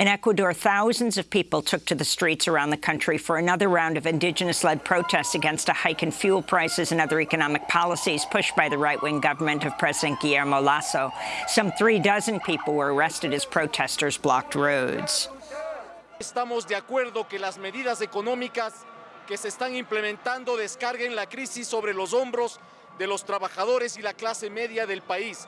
In Ecuador, thousands of people took to the streets around the country for another round of indigenous-led protests against a hike in fuel prices and other economic policies pushed by the right-wing government of President Guillermo Lasso. Some three dozen people were arrested as protesters blocked roads. Estamos de acuerdo que las medidas económicas que se están implementando descarguen la crisis sobre los hombros de los trabajadores y la clase media del país.